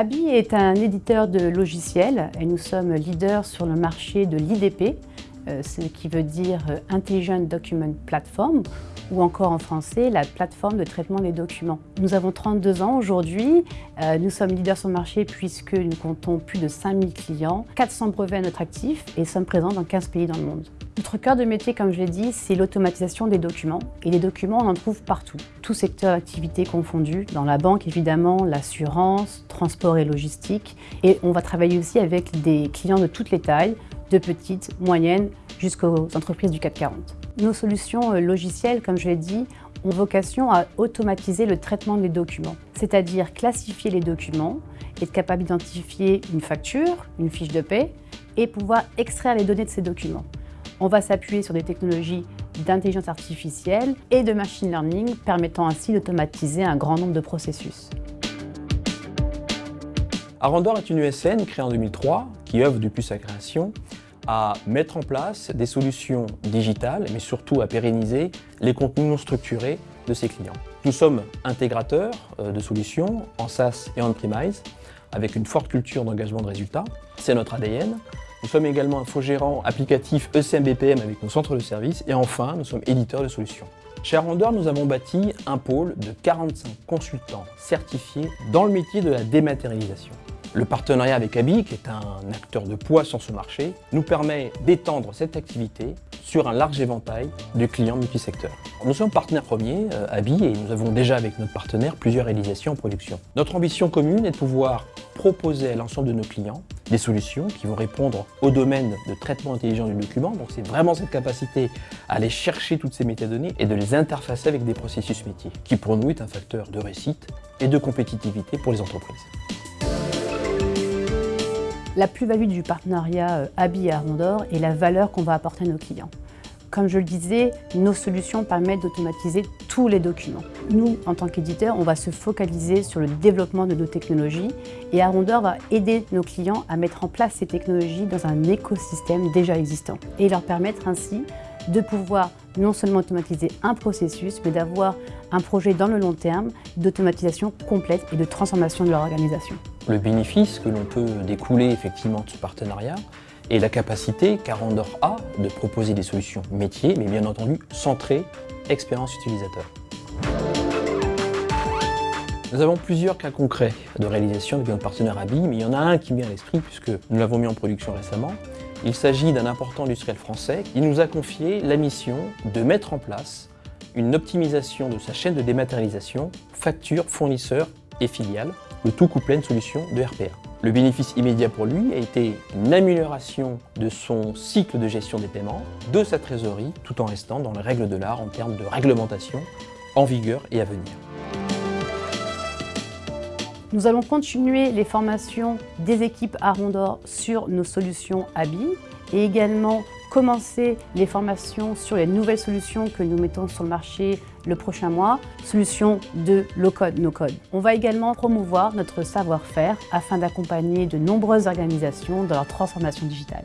Abi est un éditeur de logiciels et nous sommes leaders sur le marché de l'IDP, ce qui veut dire euh, Intelligent Document Platform, ou encore en français, la plateforme de traitement des documents. Nous avons 32 ans aujourd'hui, euh, nous sommes leaders sur le marché puisque nous comptons plus de 5000 clients, 400 brevets à notre actif et sommes présents dans 15 pays dans le monde. Notre cœur de métier, comme je l'ai dit, c'est l'automatisation des documents. Et les documents, on en trouve partout, tout secteur d'activité confondu, dans la banque évidemment, l'assurance, transport et logistique. Et on va travailler aussi avec des clients de toutes les tailles, de petites, moyennes, jusqu'aux entreprises du CAC 40. Nos solutions euh, logicielles, comme je l'ai dit, ont vocation à automatiser le traitement des documents, c'est-à-dire classifier les documents, être capable d'identifier une facture, une fiche de paie, et pouvoir extraire les données de ces documents. On va s'appuyer sur des technologies d'intelligence artificielle et de machine learning, permettant ainsi d'automatiser un grand nombre de processus. Arandor est une USN créée en 2003 qui œuvre depuis sa création à mettre en place des solutions digitales, mais surtout à pérenniser les contenus non structurés de ses clients. Nous sommes intégrateurs euh, de solutions en SaaS et on-premise, avec une forte culture d'engagement de résultats. C'est notre ADN. Nous sommes également infogérants applicatifs ECM-BPM avec nos centres de services. Et enfin, nous sommes éditeurs de solutions. Chez Arondor, nous avons bâti un pôle de 45 consultants certifiés dans le métier de la dématérialisation. Le partenariat avec Abi, qui est un acteur de poids sur ce marché, nous permet d'étendre cette activité sur un large éventail de clients multisecteurs. Nous sommes partenaires premiers, euh, Abi, et nous avons déjà avec notre partenaire plusieurs réalisations en production. Notre ambition commune est de pouvoir proposer à l'ensemble de nos clients des solutions qui vont répondre au domaine de traitement intelligent du document. Donc c'est vraiment cette capacité à aller chercher toutes ces métadonnées et de les interfacer avec des processus métiers, qui pour nous est un facteur de réussite et de compétitivité pour les entreprises. La plus-value du partenariat euh, Abi et Arondor est la valeur qu'on va apporter à nos clients. Comme je le disais, nos solutions permettent d'automatiser tous les documents. Nous, en tant qu'éditeurs, on va se focaliser sur le développement de nos technologies et Arondor va aider nos clients à mettre en place ces technologies dans un écosystème déjà existant et leur permettre ainsi de pouvoir non seulement automatiser un processus, mais d'avoir un projet dans le long terme d'automatisation complète et de transformation de leur organisation. Le bénéfice que l'on peut découler effectivement de ce partenariat est la capacité qu'Arandor a de proposer des solutions métiers, mais bien entendu centrées expérience utilisateur. Nous avons plusieurs cas concrets de réalisation avec notre partenaire ABI, mais il y en a un qui me vient à l'esprit puisque nous l'avons mis en production récemment. Il s'agit d'un important industriel français qui nous a confié la mission de mettre en place une optimisation de sa chaîne de dématérialisation, facture, fournisseur et filiale, le tout couplé à une solution de RPA. Le bénéfice immédiat pour lui a été une amélioration de son cycle de gestion des paiements, de sa trésorerie, tout en restant dans les règles de l'art en termes de réglementation en vigueur et à venir. Nous allons continuer les formations des équipes Arondor sur nos solutions ABI et également commencer les formations sur les nouvelles solutions que nous mettons sur le marché le prochain mois, solutions de low-code, no-code. On va également promouvoir notre savoir-faire afin d'accompagner de nombreuses organisations dans leur transformation digitale.